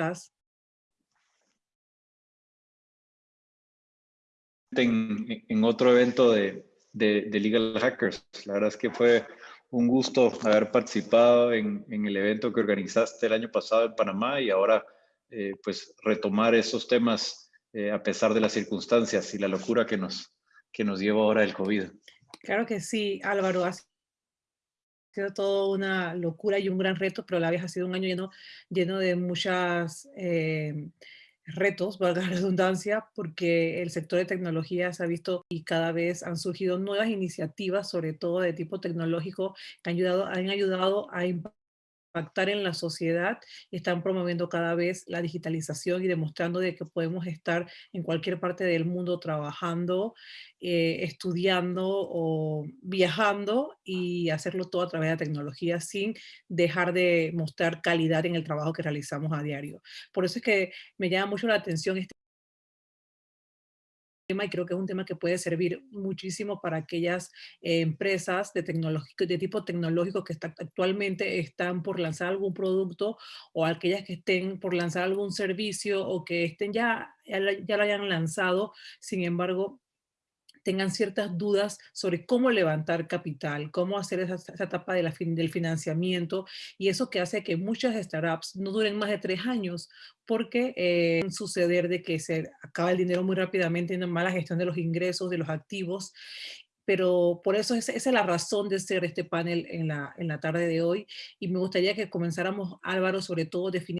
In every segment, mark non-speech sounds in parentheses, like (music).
estás? En, otro evento de, de, Legal Hackers. La verdad es que fue un gusto haber participado en, en, el evento que organizaste el año pasado en Panamá y ahora eh, pues retomar esos temas eh, a pesar de las circunstancias y la locura que nos, que nos lleva ahora el COVID. Claro que sí, Álvaro. Ha sido todo una locura y un gran reto, pero la vez ha sido un año lleno, lleno de muchas eh, retos, valga la (laughs) redundancia, porque el sector de tecnología se ha visto y cada vez han surgido nuevas iniciativas, sobre todo de tipo tecnológico, que han ayudado, han ayudado a impactar en la sociedad y están promoviendo cada vez la digitalización y demostrando de que podemos estar en cualquier parte del mundo trabajando, eh, estudiando o viajando y hacerlo todo a través de la tecnología sin dejar de mostrar calidad en el trabajo que realizamos a diario. Por eso es que me llama mucho la atención este y creo que es un tema que puede servir muchísimo para aquellas eh, empresas de, de tipo tecnológico que actualmente están por lanzar algún producto o aquellas que estén por lanzar algún servicio o que estén ya, ya lo hayan lanzado, sin embargo, tengan ciertas dudas sobre cómo levantar capital, cómo hacer esa, etapa de la del financiamiento y eso que hace que muchas startups no duren más de tres años porque eh, suceder de que se acaba el dinero muy rápidamente en mala gestión de los ingresos, de los activos. Pero por eso esa, es la razón de ser este panel en la, en la tarde de hoy y me gustaría que comenzáramos, Álvaro, sobre todo definiendo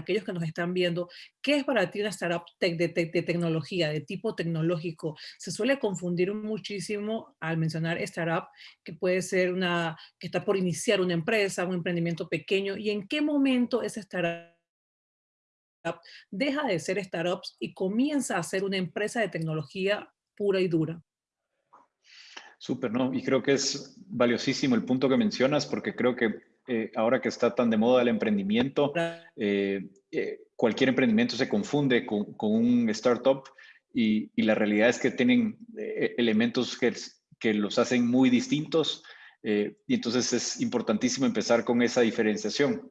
aquellos que nos están viendo, ¿qué es para ti una startup de, tecnología, de tipo tecnológico? Se suele confundir muchísimo al mencionar startup, que puede ser una, que está por iniciar una empresa, un emprendimiento pequeño, y en qué momento esa startup deja de ser startups y comienza a ser una empresa de tecnología pura y dura. Súper, ¿no? Y creo que es valiosísimo el punto que mencionas porque creo que eh, ahora que está tan de moda el emprendimiento, eh, eh, cualquier emprendimiento se confunde con, un startup y, la realidad es que tienen elementos que, que, los hacen muy distintos y entonces es importantísimo empezar con esa diferenciación.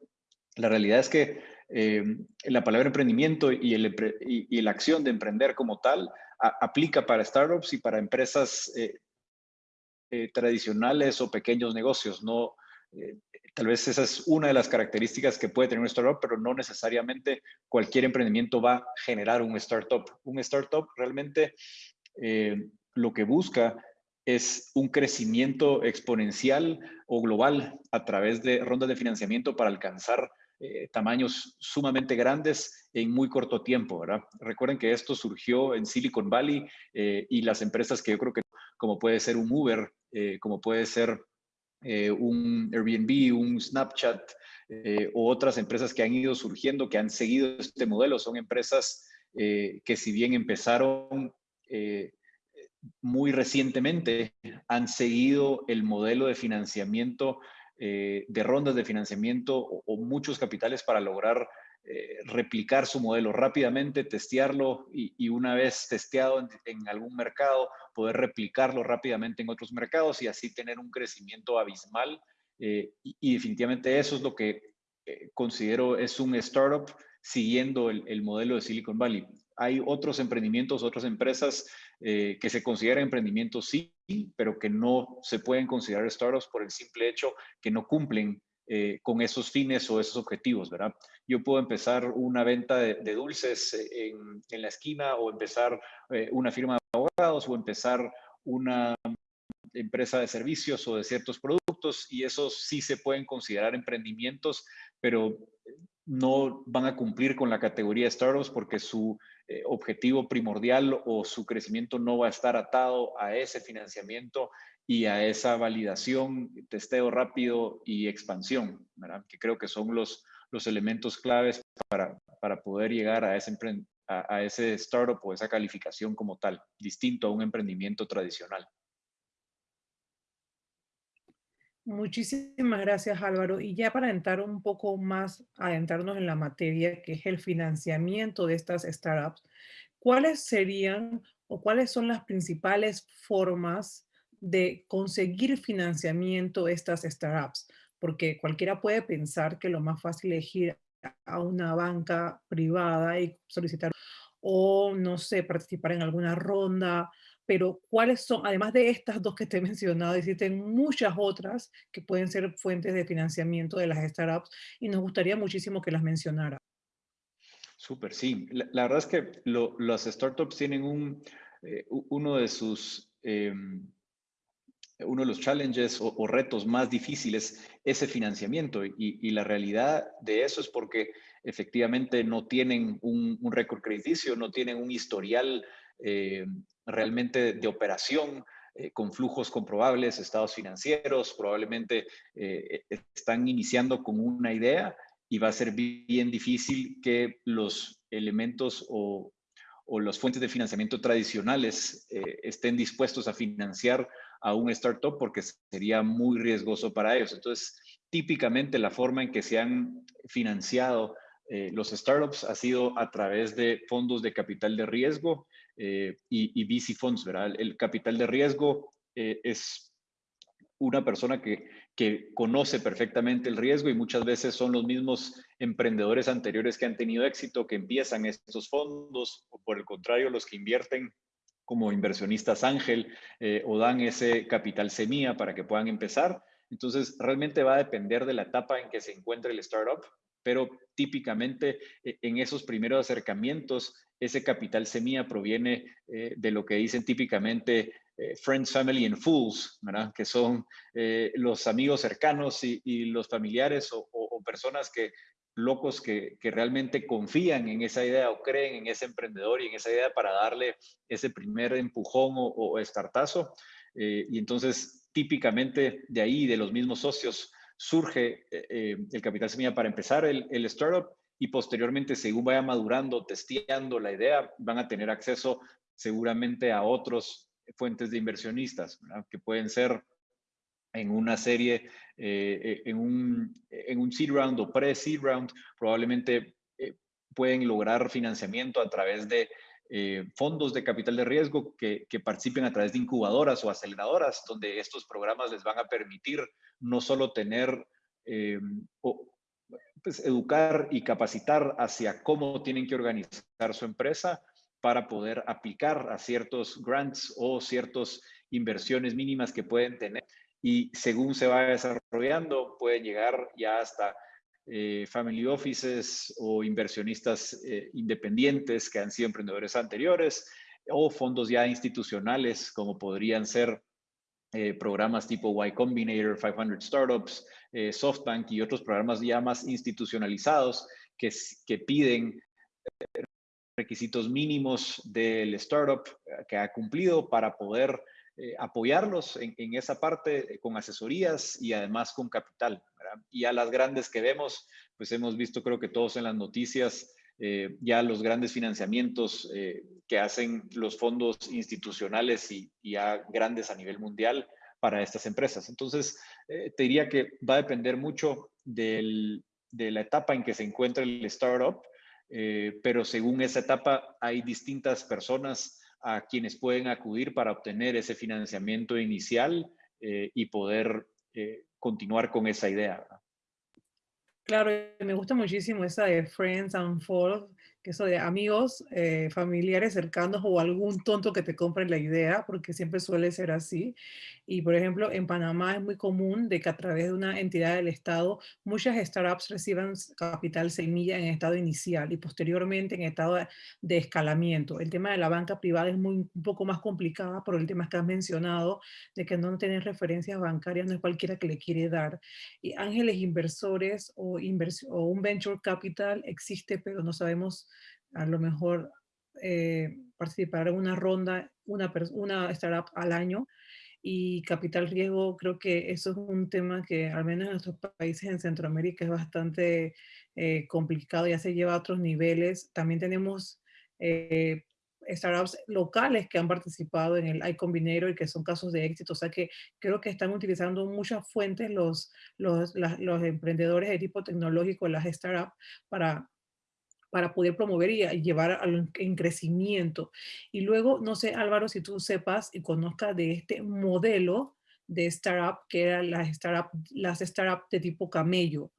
La realidad es que la palabra emprendimiento y, el, y, la acción de emprender como tal aplica para startups y para empresas tradicionales o pequeños negocios. No, Tal vez esa es una de las características que puede tener un startup, pero no necesariamente cualquier emprendimiento va a generar un startup. Un startup realmente eh, lo que busca es un crecimiento exponencial o global a través de rondas de financiamiento para alcanzar eh, tamaños sumamente grandes en muy corto tiempo, ¿verdad? Recuerden que esto surgió en Silicon Valley eh, y las empresas que yo creo que como puede ser un Uber, como puede ser eh, un Airbnb, un Snapchat eh, o otras empresas que han ido surgiendo, que han seguido este modelo. Son empresas eh, que si bien empezaron muy recientemente, han seguido el modelo de financiamiento, de rondas de financiamiento o muchos capitales para lograr eh, replicar su modelo rápidamente, testearlo y, una vez testeado en, algún mercado, poder replicarlo rápidamente en otros mercados y así tener un crecimiento abismal. Eh, y, definitivamente eso es lo que eh, considero es un startup siguiendo el, modelo de Silicon Valley. Hay otros emprendimientos, otras empresas que se consideran emprendimientos sí, pero que no se pueden considerar startups por el simple hecho que no cumplen eh, con esos fines o esos objetivos, ¿verdad? Yo puedo empezar una venta de, dulces eh, en, la esquina o empezar eh, una firma de abogados o empezar una empresa de servicios o de ciertos productos y esos sí se pueden considerar emprendimientos, pero no van a cumplir con la categoría de startups porque su objetivo primordial o su crecimiento no va a estar atado a ese financiamiento y a esa validación, testeo rápido y expansión, que creo que son los, elementos claves para, para poder llegar a ese, a ese startup o esa calificación como tal, distinto a un emprendimiento tradicional. Muchísimas gracias Álvaro. Y ya para entrar un poco más, adentrarnos en la materia, que es el financiamiento de estas startups, ¿cuáles serían o cuáles son las principales formas de conseguir financiamiento estas startups, porque cualquiera puede pensar que lo más fácil es ir a una banca privada y solicitar o, no sé, participar en alguna ronda, pero ¿cuáles son, además de estas dos que te he mencionado, existen muchas otras que pueden ser fuentes de financiamiento de las startups y nos gustaría muchísimo que las mencionara. Súper, sí. La, verdad es que las startups tienen un, eh, uno de sus... Eh, uno de los challenges o, retos más difíciles ese financiamiento y, y, la realidad de eso es porque efectivamente no tienen un, un récord crediticio, no tienen un historial eh, realmente de operación eh, con flujos comprobables, estados financieros, probablemente eh, están iniciando con una idea y va a ser bien difícil que los elementos o, o las fuentes de financiamiento tradicionales eh, estén dispuestos a financiar a un startup porque sería muy riesgoso para ellos. Entonces, típicamente la forma en que se han financiado eh, los startups ha sido a través de fondos de capital de riesgo eh, y, y, VC funds, ¿verdad? El capital de riesgo eh, es una persona que, que conoce perfectamente el riesgo y muchas veces son los mismos emprendedores anteriores que han tenido éxito que empiezan estos fondos o por el contrario los que invierten como inversionistas ángel eh, o dan ese capital semilla para que puedan empezar. Entonces, realmente va a depender de la etapa en que se encuentre el startup pero típicamente en esos primeros acercamientos, ese capital semilla proviene eh, de lo que dicen típicamente eh, friends, family and fools, ¿verdad? que son los amigos cercanos y, los familiares o, personas que locos que, realmente confían en esa idea o creen en ese emprendedor y en esa idea para darle ese primer empujón o, o estartazo. y entonces, típicamente de ahí, de los mismos socios, surge eh, eh, el capital semilla para empezar el, el, startup y posteriormente, según vaya madurando, testeando la idea, van a tener acceso seguramente a otros fuentes de inversionistas, que pueden ser en una serie, eh, en, un, en un seed round o pre-seed round, probablemente pueden lograr financiamiento a través de eh, fondos de capital de riesgo que, participen a través de incubadoras o aceleradoras, donde estos programas les van a permitir no solo tener, eh, pues, educar y capacitar hacia cómo tienen que organizar su empresa para poder aplicar a ciertos grants o ciertas inversiones mínimas que pueden tener. Y según se va desarrollando, pueden llegar ya hasta eh, family offices o inversionistas eh, independientes que han sido emprendedores anteriores o fondos ya institucionales como podrían ser eh, programas tipo Y Combinator, 500 Startups, SoftBank y otros programas ya más institucionalizados que, que piden requisitos mínimos del startup que ha cumplido para poder apoyarlos en, en, esa parte con asesorías y además con capital. Y a las grandes que vemos, pues hemos visto creo que todos en las noticias eh, ya los grandes financiamientos eh, que hacen los fondos institucionales y, ya grandes a nivel mundial para estas empresas. Entonces, eh, te diría que va a depender mucho de la etapa en que se encuentra el startup, pero según esa etapa hay distintas personas a quienes pueden acudir para obtener ese financiamiento inicial y poder continuar con esa idea. Claro, me gusta muchísimo esa de Friends and que eso de amigos, eh, familiares cercanos o algún tonto que te compre la idea, porque siempre suele ser así. Y por ejemplo, en Panamá es muy común de que a través de una entidad del Estado, muchas startups reciban capital semilla en estado inicial y posteriormente en estado de, escalamiento. El tema de la banca privada es muy, un poco más complicada por el tema que has mencionado, de que no tener referencias bancarias no es cualquiera que le quiere dar. Y ángeles inversores o, o un venture capital existe, pero no sabemos a lo mejor eh, participar en una ronda, una, una startup al año, y capital riesgo, creo que eso es un tema que al menos en nuestros países en Centroamérica es bastante eh, complicado, ya se lleva a otros niveles. También tenemos eh, startups locales que han participado en el iCombinator y que son casos de éxito. O sea que creo que están utilizando muchas fuentes los, los, los emprendedores de tipo tecnológico, las startups, para para poder promover y llevar al, en crecimiento. Y luego, no sé, Álvaro, si tú sepas y conozcas de este modelo de startup, que eran las startups las startup de tipo camello.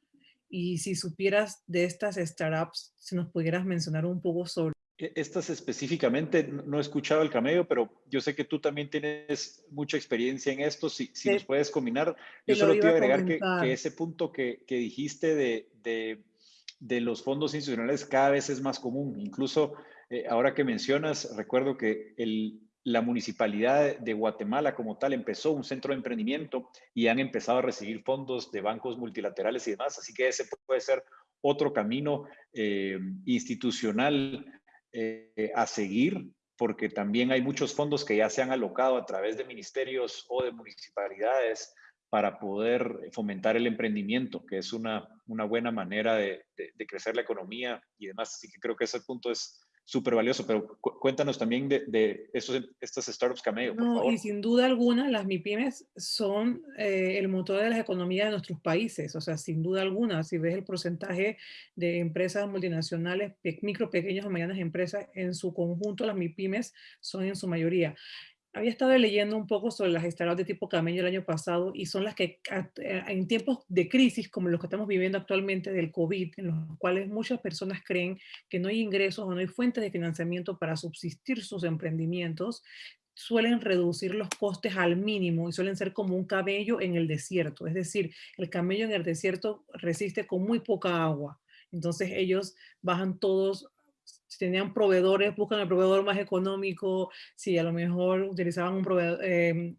Y si supieras de estas startups, si nos pudieras mencionar un poco sobre e, estas específicamente, no he escuchado el camello, pero yo sé que tú también tienes mucha experiencia en esto. Si, si nos puedes combinar, yo solo te iba a agregar que, que, ese punto que, que dijiste de, de, de, los fondos institucionales cada vez es más común. Incluso eh, ahora que mencionas, recuerdo que el, la municipalidad de Guatemala como tal empezó un centro de emprendimiento y han empezado a recibir fondos de bancos multilaterales y demás. Así que ese puede ser otro camino eh, institucional eh, a seguir, porque también hay muchos fondos que ya se han alocado a través de ministerios o de municipalidades para poder fomentar el emprendimiento, que es una, una buena manera de, de, crecer la economía y demás. Así que creo que ese punto es, súper valioso, pero cuéntanos también de, de estos, estas startups Cameo, por no, Y sin duda alguna, las MIPIMES son eh, el motor de las economías de nuestros países, o sea, sin duda alguna, si ves el porcentaje de empresas multinacionales, micro, pequeñas o medianas empresas, en su conjunto las MIPIMES son en su mayoría había estado leyendo un poco sobre las startups de tipo camello el año pasado y son las que eh, en tiempos de crisis como los que estamos viviendo actualmente del COVID, en los cuales muchas personas creen que no hay ingresos o no hay fuentes de financiamiento para subsistir sus emprendimientos, suelen reducir los costes al mínimo y suelen ser como un camello en el desierto. Es decir, el camello en el desierto resiste con muy poca agua. Entonces ellos bajan todos si tenían proveedores, buscan el proveedor más económico, si a lo mejor utilizaban un em,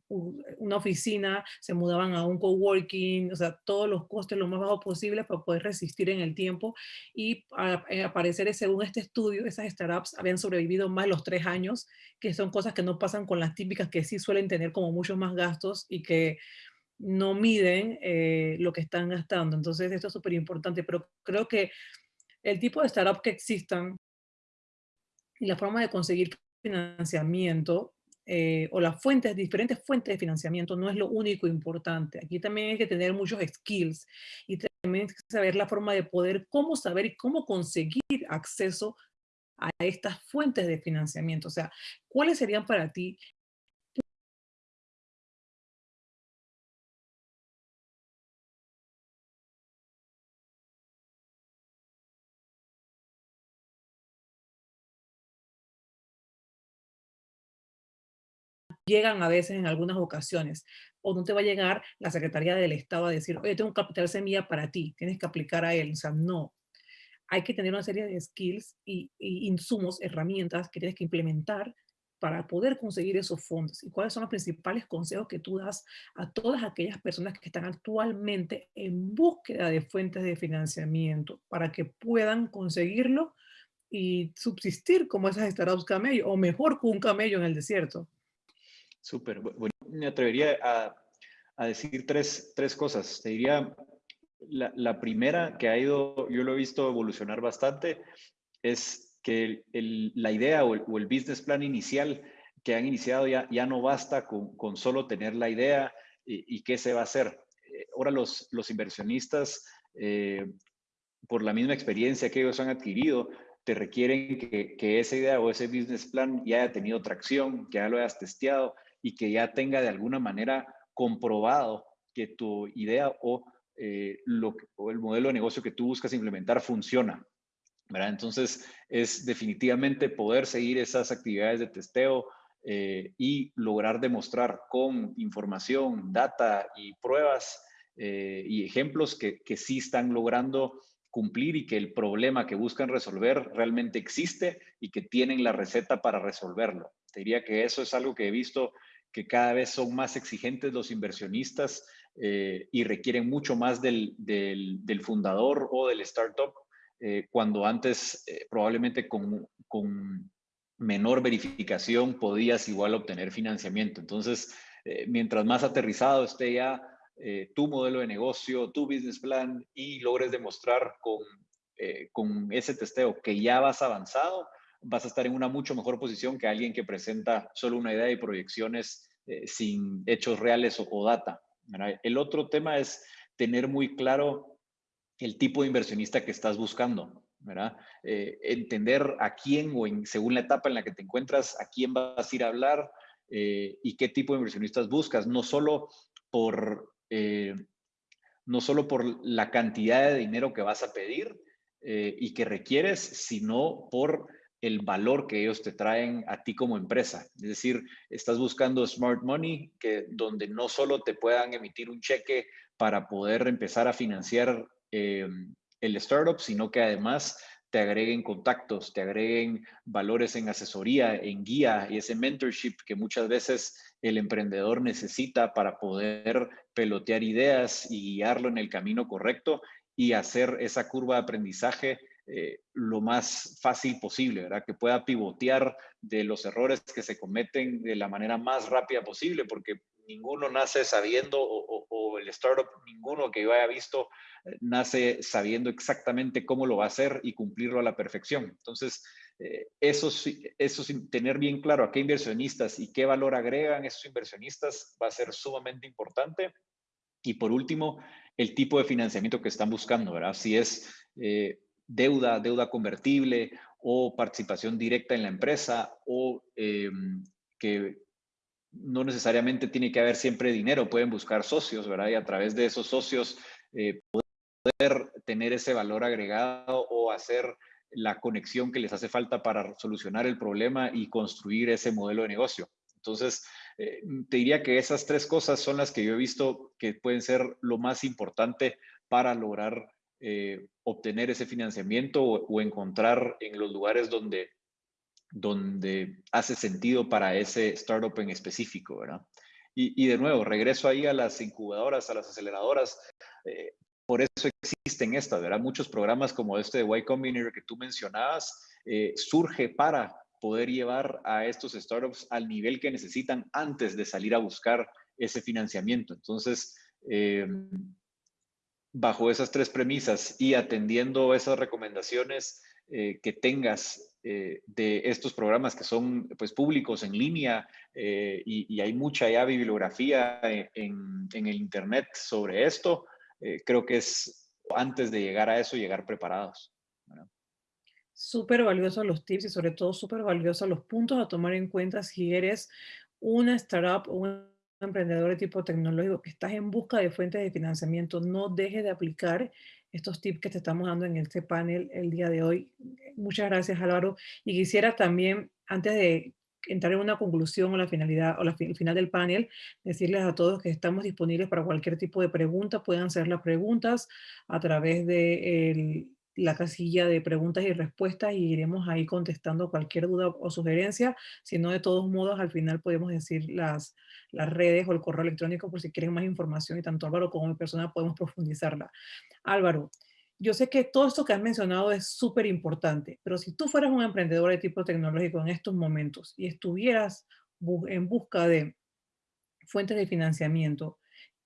una oficina, se mudaban a un coworking, o sea, todos los costes lo más bajos posible para poder resistir en el tiempo. Y eh, aparecer, según este estudio, esas startups habían sobrevivido más los tres años, que son cosas que no pasan con las típicas que sí suelen tener como muchos más gastos y que no miden eh, lo que están gastando. Entonces, esto es súper importante, pero creo que el tipo de startup que existan y la forma de conseguir financiamiento eh, o las fuentes, diferentes fuentes de financiamiento no es lo único importante. Aquí también hay que tener muchos skills y también hay que saber la forma de poder, cómo saber y cómo conseguir acceso a estas fuentes de financiamiento. O sea, ¿cuáles serían para ti llegan a veces en algunas ocasiones, o no te va a llegar la Secretaría del Estado a decir, oye, tengo un capital semilla para ti, tienes que aplicar a él. O sea, no. Hay que tener una serie de skills y, insumos, herramientas que tienes que implementar para poder conseguir esos fondos. ¿Y cuáles son los principales consejos que tú das a todas aquellas personas que están actualmente en búsqueda de fuentes de financiamiento para que puedan conseguirlo y subsistir como esas startups camello, o mejor que un camello en el desierto? Súper. Bueno, me atrevería a, a decir tres, tres, cosas. Te diría, la, la, primera que ha ido, yo lo he visto evolucionar bastante, es que el, la idea o el, o el, business plan inicial que han iniciado ya, ya no basta con, con solo tener la idea y, y, qué se va a hacer. Eh, ahora los, los inversionistas, eh, por la misma experiencia que ellos han adquirido, te requieren que, que, esa idea o ese business plan ya haya tenido tracción, que ya lo hayas testeado y que ya tenga de alguna manera comprobado que tu idea o, eh, o el modelo de negocio que tú buscas implementar funciona. ¿verdad? Entonces, es definitivamente poder seguir esas actividades de testeo eh, y lograr demostrar con información, data y pruebas eh, y ejemplos que, que sí están logrando cumplir y que el problema que buscan resolver realmente existe y que tienen la receta para resolverlo. Te diría que eso es algo que he visto que cada vez son más exigentes los inversionistas eh, y requieren mucho más del, del, fundador o del startup, eh, cuando antes eh, probablemente con, con, menor verificación podías igual obtener financiamiento. Entonces, mientras más aterrizado esté ya tu modelo de negocio, tu business plan y logres demostrar con, con ese testeo que ya vas avanzado, vas a estar en una mucho mejor posición que alguien que presenta solo una idea y proyecciones eh, sin hechos reales o, data. El otro tema es tener muy claro el tipo de inversionista que estás buscando. Eh, entender a quién o según la etapa en la que te encuentras, a quién vas a ir a hablar eh, y qué tipo de inversionistas buscas, no solo por no solo por la cantidad de dinero que vas a pedir eh, y que requieres, sino por el valor que ellos te traen a ti como empresa. Es decir, estás buscando smart money, que donde no solo te puedan emitir un cheque para poder empezar a financiar eh, el startup, sino que además te agreguen contactos, te agreguen valores en asesoría, en guía y ese mentorship que muchas veces el emprendedor necesita para poder pelotear ideas y guiarlo en el camino correcto y hacer esa curva de aprendizaje eh, lo más fácil posible, ¿verdad? Que pueda pivotear de los errores que se cometen de la manera más rápida posible, porque ninguno nace sabiendo, o, el startup, ninguno que yo haya visto, eh, nace sabiendo exactamente cómo lo va a hacer y cumplirlo a la perfección. Entonces, eh, eso, eso sin tener bien claro a qué inversionistas y qué valor agregan esos inversionistas va a ser sumamente importante. Y por último, el tipo de financiamiento que están buscando, ¿verdad? Si es eh, deuda, deuda convertible o participación directa en la empresa o em, que no necesariamente tiene que haber siempre dinero, pueden buscar socios, ¿verdad? Y a través de esos socios eh, poder tener ese valor agregado o hacer la conexión que les hace falta para solucionar el problema y construir ese modelo de negocio. Entonces, eh, te diría que esas tres cosas son las que yo he visto que pueden ser lo más importante para lograr eh, obtener ese financiamiento o, encontrar en los lugares donde donde hace sentido para ese startup en específico, ¿verdad? Y, de nuevo, regreso ahí a las incubadoras, a las aceleradoras. Eh, por eso existen estas, ¿verdad? Muchos programas como este de Y Combinator que tú mencionabas, eh, surge para poder llevar a estos startups al nivel que necesitan antes de salir a buscar ese financiamiento. Entonces, eh, bajo esas tres premisas y atendiendo esas recomendaciones que tengas eh, de estos programas que son pues, públicos en línea eh, y, hay mucha ya bibliografía en, el Internet sobre esto. Eh, creo que es antes de llegar a eso, llegar preparados. Súper valiosos los tips y sobre todo súper valiosos los puntos a tomar en cuenta si eres una startup o un emprendedor de tipo tecnológico que estás en busca de fuentes de financiamiento. No dejes de aplicar estos tips que te estamos dando en este panel el día de hoy. Muchas gracias, Álvaro. Y quisiera también, antes de entrar en una conclusión o la finalidad o la el final del panel, decirles a todos que estamos disponibles para cualquier tipo de pregunta. Pueden hacer las preguntas a través de la casilla de preguntas y respuestas y iremos ahí contestando cualquier duda o sugerencia. Si no, de todos modos, al final podemos decir las, las redes o el correo electrónico por si quieren más información y tanto Álvaro como mi persona podemos profundizarla. Álvaro, yo sé que todo esto que has mencionado es súper importante, pero si tú fueras un emprendedor de tipo tecnológico en estos momentos y estuvieras en busca de fuentes de financiamiento,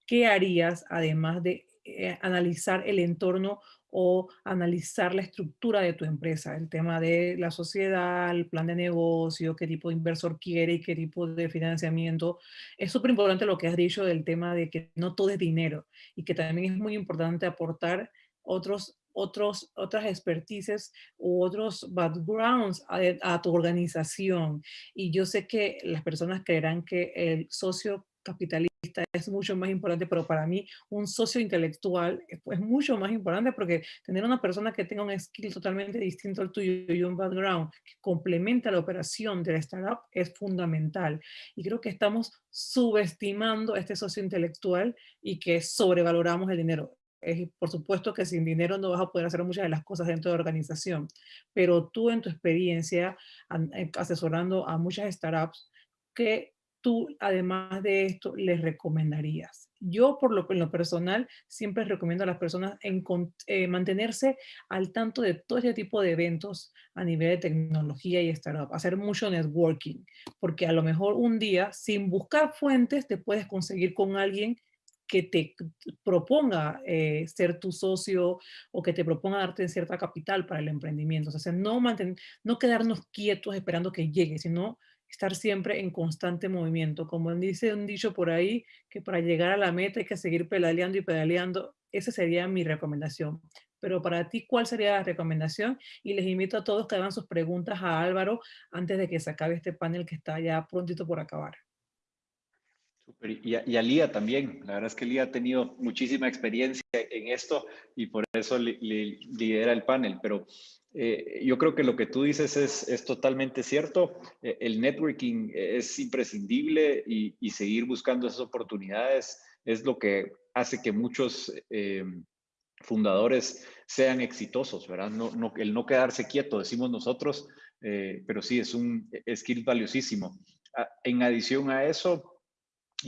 ¿qué harías además de eh, analizar el entorno o analizar la estructura de tu empresa, el tema de la sociedad, el plan de negocio, qué tipo de inversor quiere y qué tipo de financiamiento. Es súper importante lo que has dicho del tema de que no todo es dinero y que también es muy importante aportar otros otros, otras expertices u otros backgrounds a, a, tu organización. Y yo sé que las personas creerán que el socio capitalista es mucho más importante, pero para mí un socio intelectual es mucho más importante porque tener una persona que tenga un skill totalmente distinto al tuyo y un background que complementa la operación de la startup es fundamental. Y creo que estamos subestimando a este socio intelectual y que sobrevaloramos el dinero. Es, por supuesto que sin dinero no vas a poder hacer muchas de las cosas dentro de la organización, pero tú en tu experiencia eh, asesorando a muchas startups, que tú, además de esto, les recomendarías? Yo, por lo, personal, siempre recomiendo a las personas en, eh, mantenerse al tanto de todo este tipo de eventos a nivel de tecnología y startup, hacer mucho networking, porque a lo mejor un día, sin buscar fuentes, te puedes conseguir con alguien que te proponga eh, ser tu socio o que te proponga darte cierta capital para el emprendimiento. O sea, no, no quedarnos quietos esperando que llegue, sino estar siempre en constante movimiento. Como dice un dicho por ahí, que para llegar a la meta hay que seguir pedaleando y pedaleando. Esa sería mi recomendación. Pero para ti, ¿cuál sería la recomendación? Y les invito a todos que hagan sus preguntas a Álvaro antes de que se acabe este panel que está ya prontito por acabar. Y, a, Lía también. La verdad es que Lía ha tenido muchísima experiencia en esto y por eso lidera el panel. Pero eh, yo creo que lo que tú dices es, es totalmente cierto. Eh, el networking es imprescindible y, y, seguir buscando esas oportunidades es lo que hace que muchos eh, fundadores sean exitosos, ¿verdad? No, no, el no quedarse quieto, decimos nosotros, pero sí, es un skill valiosísimo. Ah, en adición a eso,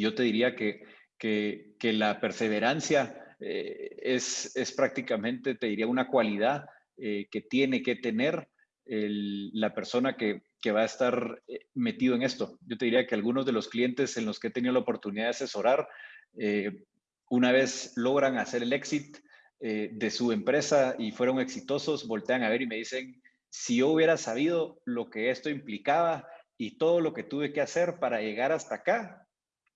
yo te diría que, que, la perseverancia eh, es, es, prácticamente, te diría, una cualidad eh, que tiene que tener la persona que, que, va a estar eh, metido en esto. Yo te diría que algunos de los clientes en los que he tenido la oportunidad de asesorar, una vez logran hacer el exit de su empresa y fueron exitosos, voltean a ver y me dicen, si yo hubiera sabido lo que esto implicaba y todo lo que tuve que hacer para llegar hasta acá,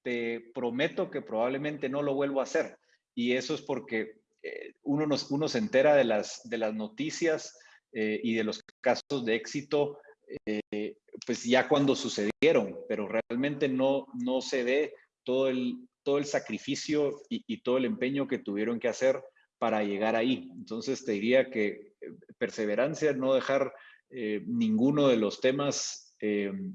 te prometo que probablemente no lo vuelvo a hacer. Y eso es porque eh, uno, nos, uno se entera de las, de las noticias eh, y de los casos de éxito, eh, pues ya cuando sucedieron, pero realmente no, no se ve todo el, todo el sacrificio y, y todo el empeño que tuvieron que hacer para llegar ahí. Entonces te diría que perseverancia, no dejar ninguno de los temas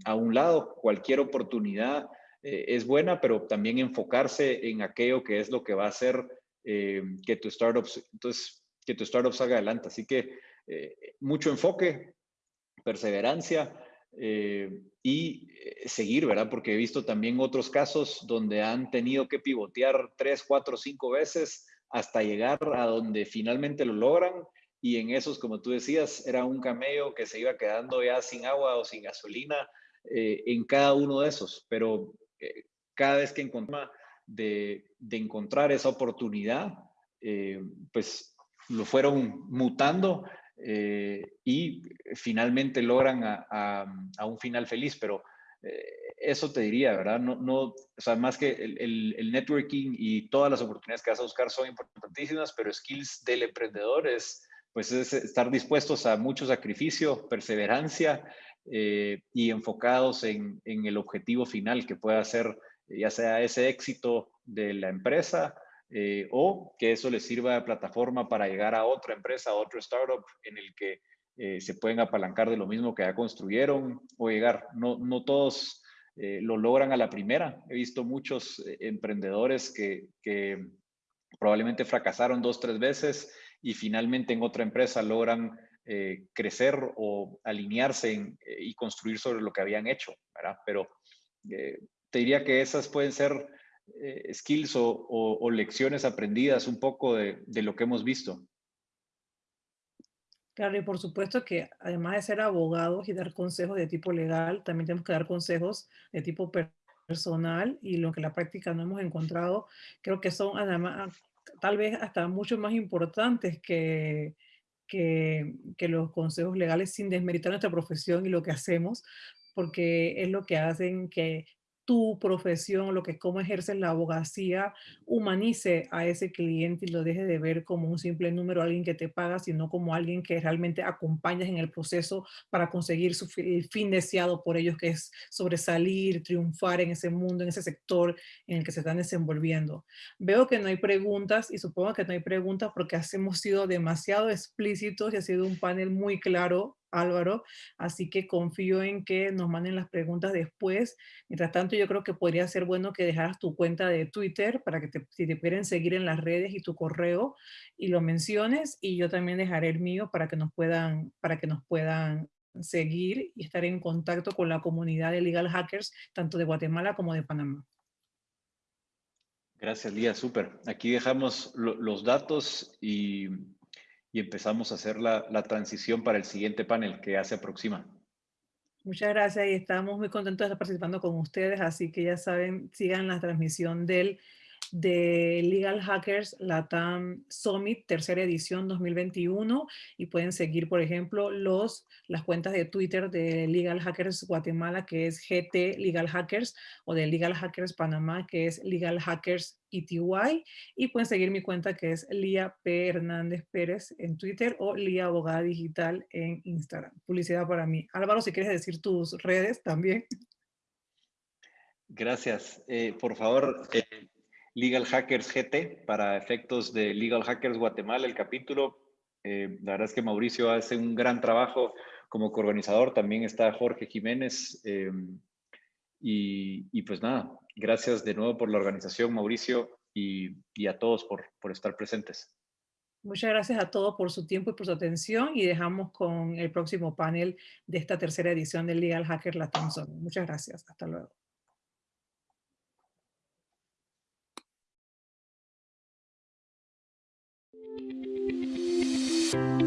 a un lado, cualquier oportunidad eh, es buena, pero también enfocarse en aquello que es lo que va a hacer eh, que tu startup, entonces, que tu startup salga adelante. Así que eh, mucho enfoque, perseverancia y seguir, ¿verdad? Porque he visto también otros casos donde han tenido que pivotear tres, cuatro, cinco veces hasta llegar a donde finalmente lo logran y en esos, como tú decías, era un camello que se iba quedando ya sin agua o sin gasolina en cada uno de esos, pero eh, cada vez que encontramos de, encontrar esa oportunidad, eh, pues lo fueron mutando eh, y finalmente logran a, un final feliz, pero eso te diría, ¿verdad? No, no, o sea, más que el, el, networking y todas las oportunidades que vas a buscar son importantísimas, pero skills del emprendedor es, pues es estar dispuestos a mucho sacrificio, perseverancia eh, y enfocados en, el objetivo final que pueda ser ya sea ese éxito de la empresa eh, o que eso les sirva de plataforma para llegar a otra empresa, a otro startup en el que eh, se pueden apalancar de lo mismo que ya construyeron o llegar. No, no todos lo logran a la primera. He visto muchos emprendedores que probablemente fracasaron dos, tres veces y finalmente en otra empresa logran eh, crecer o alinearse eh, y construir sobre lo que habían hecho, ¿verdad? Pero eh, te diría que esas pueden ser skills o, lecciones aprendidas un poco de, lo que hemos visto. Claro, y por supuesto que además de ser abogados y dar consejos de tipo legal, también tenemos que dar consejos de tipo personal y lo que en la práctica no hemos encontrado, creo que son además tal vez hasta mucho más importantes que, que, los consejos legales sin desmeritar nuestra profesión y lo que hacemos, porque es lo que hacen que tu profesión, lo que es cómo ejerces la abogacía, humanice a ese cliente y lo deje de ver como un simple número, alguien que te paga, sino como alguien que realmente acompañas en el proceso para conseguir su fin deseado por ellos, que es sobresalir, triunfar en ese mundo, en ese sector en el que se están desenvolviendo. Veo que no hay preguntas y supongo que no hay preguntas porque hemos sido demasiado explícitos y ha sido un panel muy claro Álvaro, así que confío en que nos manden las preguntas después. Mientras tanto, yo creo que podría ser bueno que dejaras tu cuenta de Twitter para que te, si te quieren seguir en las redes y tu correo y lo menciones y yo también dejaré el mío para que nos puedan, para que nos puedan seguir y estar en contacto con la comunidad de legal hackers, tanto de Guatemala como de Panamá. Gracias, Lía, súper. Aquí dejamos los datos y y empezamos a hacer la, la transición para el siguiente panel que ya se aproxima. Muchas gracias y estamos muy contentos de estar participando con ustedes, así que ya saben, sigan la transmisión del de Legal Hackers Latam Summit, tercera edición 2021, y pueden seguir, por ejemplo, los, las cuentas de Twitter de Legal Hackers Guatemala, que es GT Legal Hackers, o de Legal Hackers Panamá, que es Legal Hackers ETY, y pueden seguir mi cuenta que es Lía P. Hernández Pérez en Twitter o Lía Abogada Digital en Instagram. Publicidad para mí. Álvaro, si quieres decir tus redes también. Gracias. Eh, por favor, eh, Legal Hackers GT, para efectos de Legal Hackers Guatemala, el capítulo. Eh, la verdad es que Mauricio hace un gran trabajo como coorganizador. También está Jorge Jiménez. Y, pues nada, gracias de nuevo por la organización, Mauricio, y, y a todos por, por estar presentes. Muchas gracias a todos por su tiempo y por su atención y dejamos con el próximo panel de esta tercera edición del Legal Hacker La Thompson. Muchas gracias. Hasta luego. Bye.